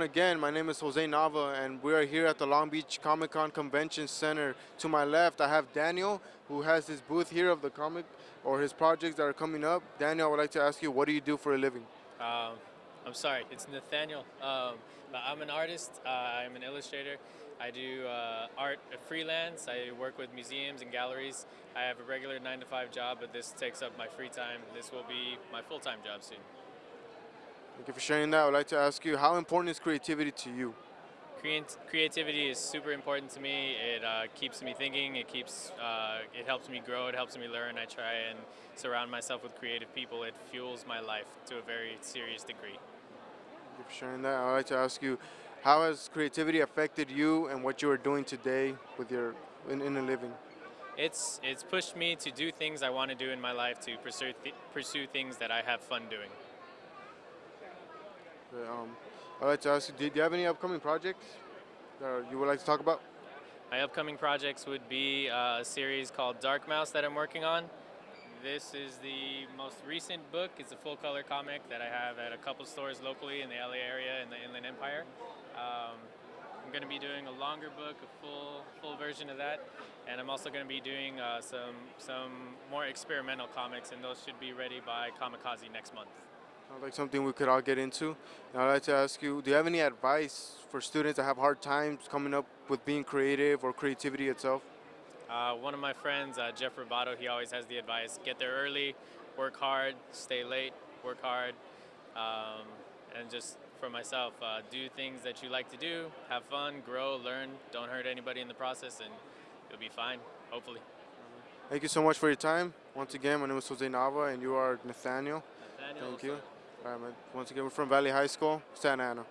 everyone again. My name is Jose Nava, and we are here at the Long Beach Comic Con Convention Center. To my left, I have Daniel, who has his booth here of the comic or his projects that are coming up. Daniel, I would like to ask you, what do you do for a living? Um, I'm sorry, it's Nathaniel. Um, I'm an artist. Uh, I'm an illustrator. I do uh, art freelance. I work with museums and galleries. I have a regular nine to five job, but this takes up my free time. This will be my full-time job soon. Thank you for sharing that. I would like to ask you, how important is creativity to you? Creat creativity is super important to me. It uh, keeps me thinking. It keeps. Uh, it helps me grow. It helps me learn. I try and surround myself with creative people. It fuels my life to a very serious degree. Thank you for sharing that. I'd like to ask you, how has creativity affected you and what you are doing today with your in, in a living? It's it's pushed me to do things I want to do in my life to pursue th pursue things that I have fun doing. Um, I'd like to ask you, do you have any upcoming projects that you would like to talk about? My upcoming projects would be a series called Dark Mouse that I'm working on. This is the most recent book. It's a full color comic that I have at a couple stores locally in the LA area in the Inland Empire. Um, I'm going to be doing a longer book, a full full version of that, and I'm also going to be doing uh, some some more experimental comics, and those should be ready by Comikaze next month. Sounds like something we could all get into. Now I'd like to ask you, do you have any advice for students that have hard times coming up with being creative or creativity itself? Uh, one of my friends, uh, Jeff Robato, he always has the advice, get there early, work hard, stay late, work hard, um, and just for myself, uh, do things that you like to do, have fun, grow, learn, don't hurt anybody in the process, and you'll be fine, hopefully. Thank you so much for your time. Once again, my name is Jose Nava, and you are Nathaniel. Nathaniel Thank you. All right, man. Once again, we're from Valley High School, Santa Ana.